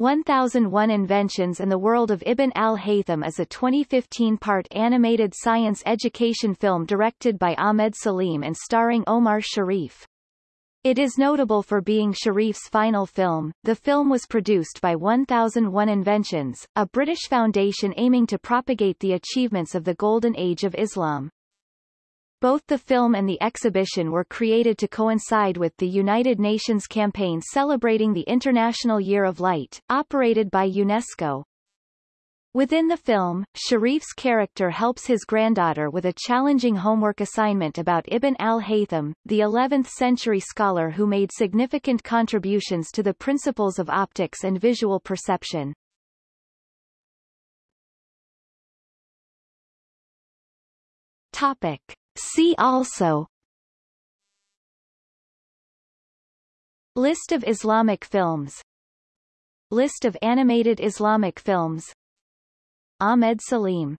1001 Inventions and the World of Ibn al-Haytham is a 2015 part animated science education film directed by Ahmed Salim and starring Omar Sharif. It is notable for being Sharif's final film. The film was produced by 1001 Inventions, a British foundation aiming to propagate the achievements of the Golden Age of Islam. Both the film and the exhibition were created to coincide with the United Nations campaign celebrating the International Year of Light, operated by UNESCO. Within the film, Sharif's character helps his granddaughter with a challenging homework assignment about Ibn al-Haytham, the 11th-century scholar who made significant contributions to the principles of optics and visual perception. Topic. See also. List of Islamic films. List of animated Islamic films. Ahmed Salim